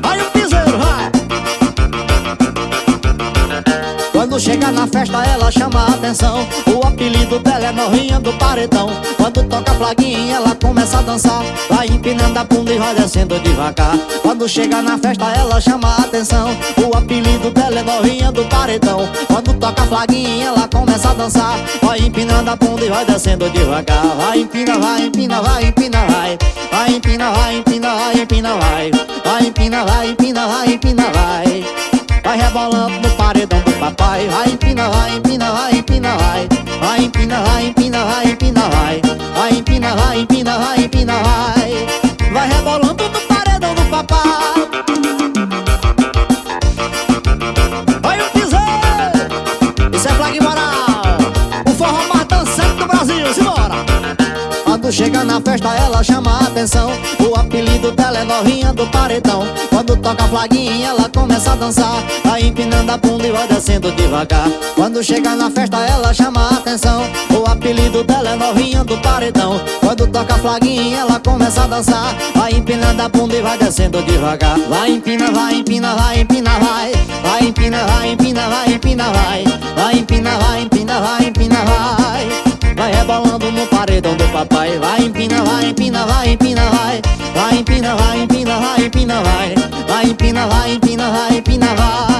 Vai o piseiro, vai. Quando chega na festa ela chama a atenção O apelido dela é novinha do paredão Quando toca a flaguinha ela começa a dançar Vai empinando a bunda e vai descendo devagar Quando chega na festa ela chama a atenção O apelido dela é novinha do paredão Quando toca a flaguinha ela começa a dançar Vai empinando a bunda e vai descendo devagar Vai empina, vai empina, vai empina, vai Vai empina, vai empina, vai empina, vai Vai empina, vai empina, vai empina, vai Vai rebolando no paredão do papai Vai empina, vai empina, vai empina, vai Vai empina, vai empina, vai empina, vai Vai empina, vai empina, vai empina, vai Vai rebolando no paredão do papai Vai o piseiro Isso é flag moral. O forró mais dançante do Brasil, simbora. Quando chega na festa ela chama a atenção apelido dela novinha do paredão. Quando toca a flaguinha ela começa a dançar. Vai empinando a bunda e vai descendo devagar. Quando chega na festa ela chama a atenção. O apelido dela novinha do paredão. Quando toca a flaguinha ela começa a dançar. Vai empinando a bunda e vai descendo devagar. Vai empina, vai empina, vai empina, vai. Vai empina, vai empina, vai empina, vai. Vai empina, vai empina, vai empina, vai. Vai rebolando no paredão do papai. Vai empina, vai Vai, vai empina vai, empina vai, empina vai.